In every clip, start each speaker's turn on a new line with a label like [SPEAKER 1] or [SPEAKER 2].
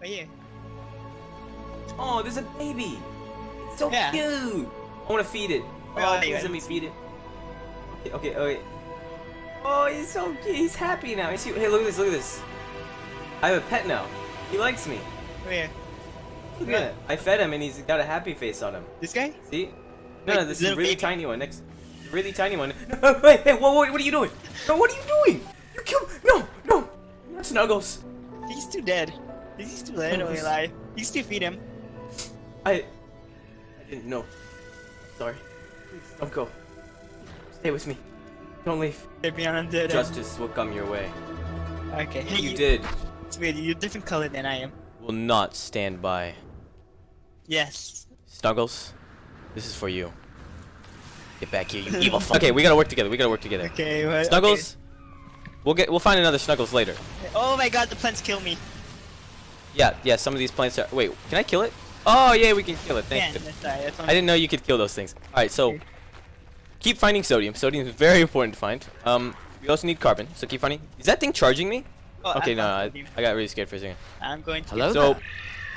[SPEAKER 1] Right here.
[SPEAKER 2] Oh, there's a baby. It's so
[SPEAKER 1] Yeah.
[SPEAKER 2] cute. I want to feed it. Oh,
[SPEAKER 1] wait,
[SPEAKER 2] please let me feed it. Okay, okay, oh, okay. Oh, he's so cute. He's happy now. He's, hey, look at this. Look at this. I have a pet now. He likes me.
[SPEAKER 1] Right here.
[SPEAKER 2] Look at it. I fed him and he's got a happy face on him.
[SPEAKER 1] This guy?
[SPEAKER 2] See?
[SPEAKER 1] Wait,
[SPEAKER 2] No, no, this is a really
[SPEAKER 1] baby?
[SPEAKER 2] tiny one. Next, really tiny one. No, wait, hey, whoa, whoa, what are you doing? No, what are you doing? You killed. No, no, not Snuggles.
[SPEAKER 1] He's too dead. He's too dead. Don't
[SPEAKER 2] Snuggles.
[SPEAKER 1] lie. You still feed him.
[SPEAKER 2] I, I didn't know. Sorry. Please don't go. Stay with me. Don't leave.
[SPEAKER 1] They're beyond undead.
[SPEAKER 2] Justice will come your way.
[SPEAKER 1] Okay. Hey,
[SPEAKER 2] You did.
[SPEAKER 1] It's weird. You're a different color than I am.
[SPEAKER 2] Will not stand by.
[SPEAKER 1] Yes.
[SPEAKER 2] Snuggles, this is for you. Get back here, you evil fuck. Okay, we gotta work together. We gotta work together.
[SPEAKER 1] Okay. Well,
[SPEAKER 2] Snuggles, we'll get. We'll find another Snuggles later.
[SPEAKER 1] Oh my God! The plants kill me.
[SPEAKER 2] Yeah, yeah. Some of these plants are. Wait, can I kill it? Oh yeah, we can kill it.
[SPEAKER 1] Yeah.
[SPEAKER 2] Thank you.
[SPEAKER 1] That's right.
[SPEAKER 2] I didn't know you could kill those things. All right, so keep finding sodium. Sodium is very important to find. Um, we also need carbon, so keep finding. Is that thing charging me?
[SPEAKER 1] Oh,
[SPEAKER 2] Okay,
[SPEAKER 1] I'm
[SPEAKER 2] no, I. I got really scared for a second.
[SPEAKER 1] I'm going to.
[SPEAKER 3] Hello
[SPEAKER 2] So,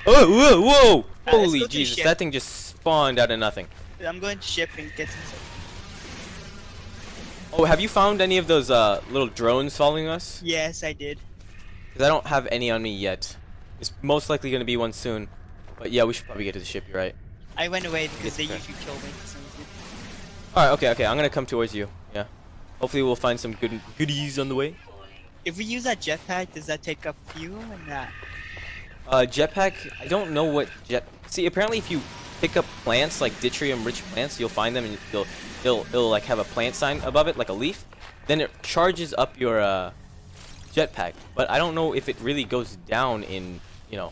[SPEAKER 2] oh, whoa, whoa!
[SPEAKER 1] Alright, let's
[SPEAKER 2] Holy
[SPEAKER 1] go to the
[SPEAKER 2] Jesus, that thing just spawned out of nothing.
[SPEAKER 1] I'm going to ship and get some. sodium.
[SPEAKER 2] Oh, have you found any of those uh, little drones following us?
[SPEAKER 1] Yes, I did.
[SPEAKER 2] Because I don't have any on me yet. It's most likely going to be one soon. But yeah, we should probably get to the ship, you're right.
[SPEAKER 1] I went away because they usually kill me. for some reason.
[SPEAKER 2] Alright, okay, okay, I'm going to come towards you. Yeah. Hopefully we'll find some good goodies on the way.
[SPEAKER 1] If we use that jetpack, does that take up fuel or not?
[SPEAKER 2] Uh, jetpack, I don't know what jet... See, apparently if you pick up plants, like deuterium-rich plants, you'll find them and you'll, it'll, it'll, like, have a plant sign above it, like a leaf. Then it charges up your, uh, jetpack. But I don't know if it really goes down in, you know,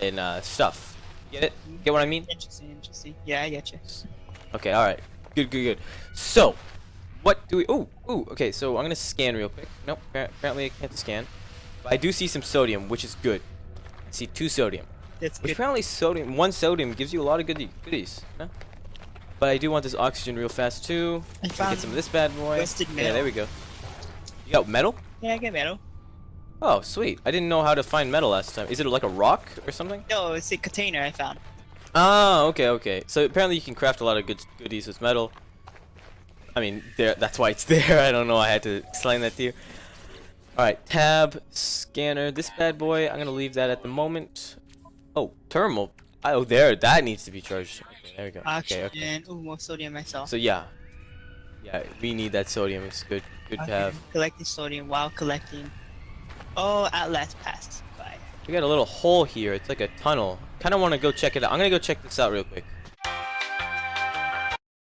[SPEAKER 2] in, uh, stuff. Get it? Get what I mean?
[SPEAKER 1] Interesting, interesting. Yeah, I get you.
[SPEAKER 2] Okay, alright. Good, good, good. So, what do we... Ooh, ooh, okay, so I'm gonna scan real quick. Nope, apparently I can't scan. But I do see some sodium, which is good. I see two sodium.
[SPEAKER 1] That's
[SPEAKER 2] Which
[SPEAKER 1] good.
[SPEAKER 2] apparently sodium, one sodium gives you a lot of goodie, goodies. Huh? But I do want this oxygen real fast too.
[SPEAKER 1] I
[SPEAKER 2] Get some of this bad boy. Yeah, there we go. You got metal?
[SPEAKER 1] Yeah, I get metal.
[SPEAKER 2] Oh, sweet. I didn't know how to find metal last time. Is it like a rock or something?
[SPEAKER 1] No, it's a container I found.
[SPEAKER 2] Oh, okay, okay. So apparently you can craft a lot of good goodies with metal. I mean, there. That's why it's there. I don't know. I had to explain that to you. All right, tab scanner. This bad boy. I'm gonna leave that at the moment. Oh, thermal. Oh, there. That needs to be charged. Okay, there we go. Okay,
[SPEAKER 1] Oxygen.
[SPEAKER 2] okay.
[SPEAKER 1] Ooh, more sodium myself.
[SPEAKER 2] So yeah, yeah. We need that sodium. It's good. Good to have.
[SPEAKER 1] Collecting sodium while collecting. Oh, at last passed by.
[SPEAKER 2] We got a little hole here. It's like a tunnel. Kind of want to go check it out. I'm gonna go check this out real quick.